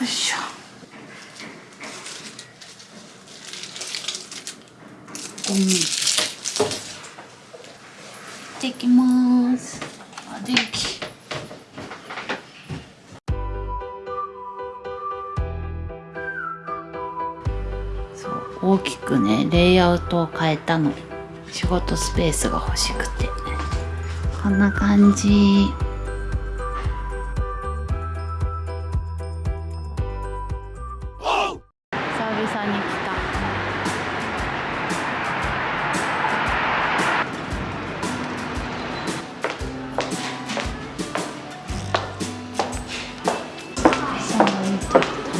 いしょ。ゴミできます。あ電気。そう大きくねレイアウトを変えたの。仕事スペースが欲しくて。こんな感じ々に来た。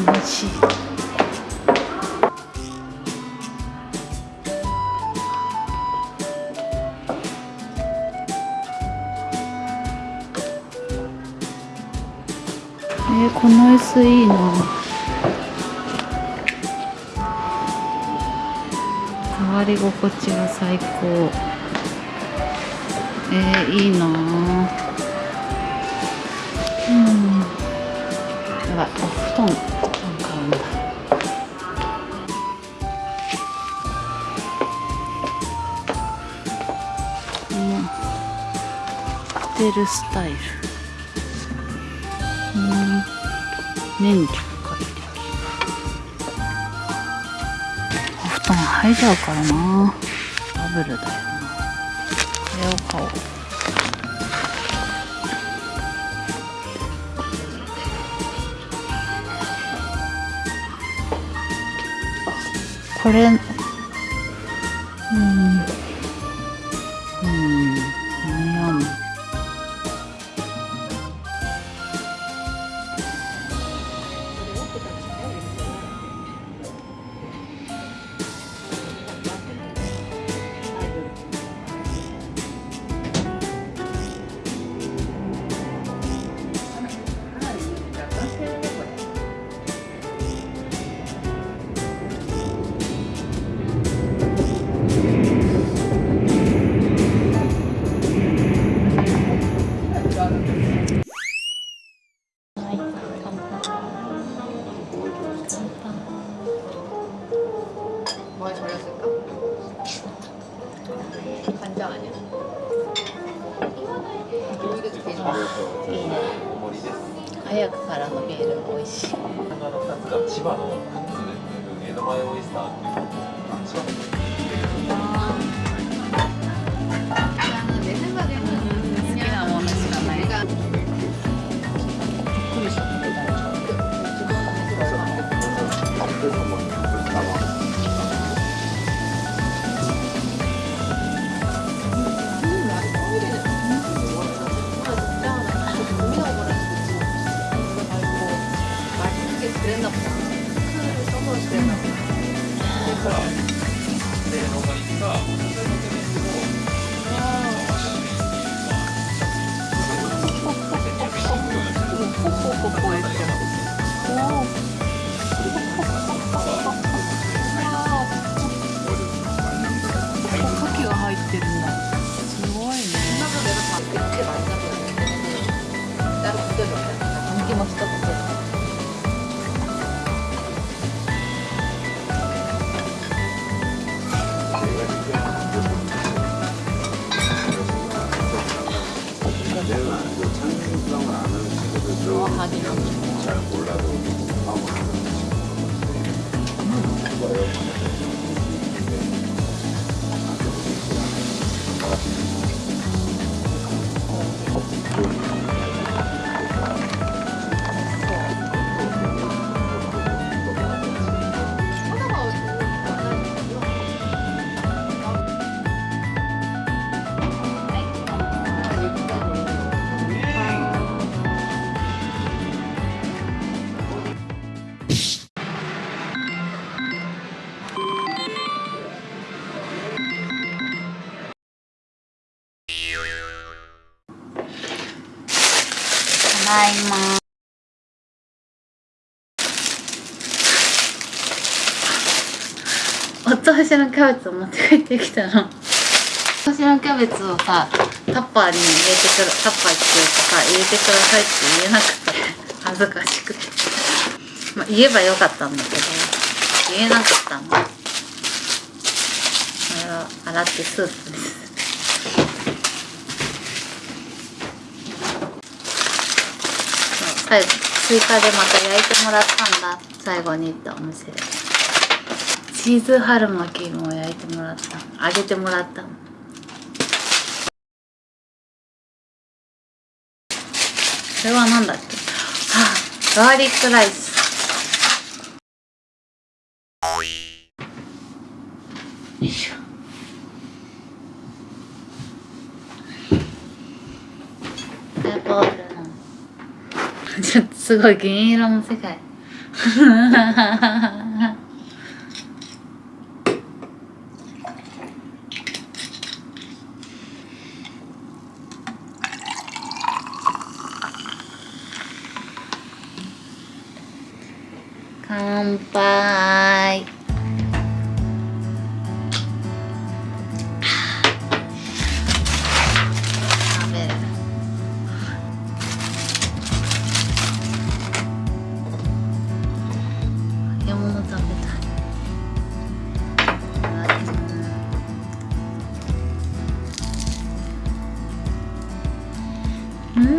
楽しい。えー、この椅子いいな。触り心地が最高。えー、いいなうん。やばい。お布団。布団買うんだ。ホテルスタイル。うん。年中入っちゃうからな。ダブルだよな。これを買おう。これいいね早くからのビール美味しい。千葉の江戸前オイスターっていう千葉 제일 많은 창의성을 아는 친구들 좀잘 어, 몰라도 아무 안 하는 친구들 いま。お通しのキャベツを持って帰ってきたの。お通しのキャベツをさ、タッパーに入れてくる、タッパーっていうかさ、入れてくださいって言えなくて、恥ずかしくて。まあ、言えばよかったんだけど言えなかったのこれは洗ってスープですそう最後追加でまた焼いてもらったんだ。最後にったお店で。チーズ春巻きも焼いてもらった。揚げてもらったこれは何だっけ？あガーリックライス。よいしょ。ペーパール ちょっとすごい銀色の世界。乾杯。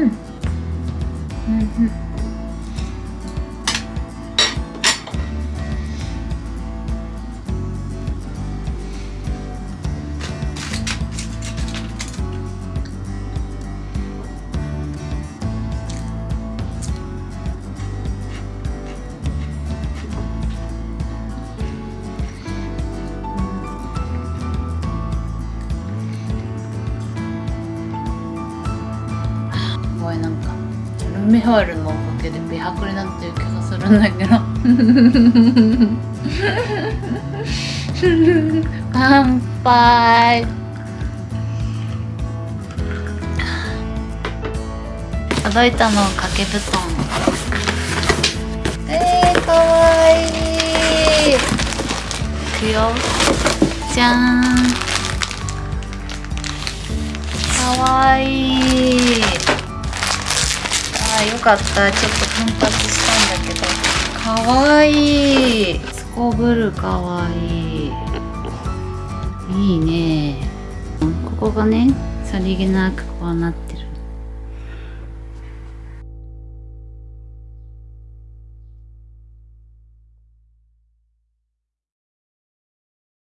うミホイルのおかげで美白になってる気がするんだけど。乾杯。届いたの掛け布団。えー、かわいいい。くよ。じゃーん。かわいい。あよかった。ちょっと奮発したんだけど。かわいい。すこぶるかわいい。いいね。ここがねさりげなくこうなってる。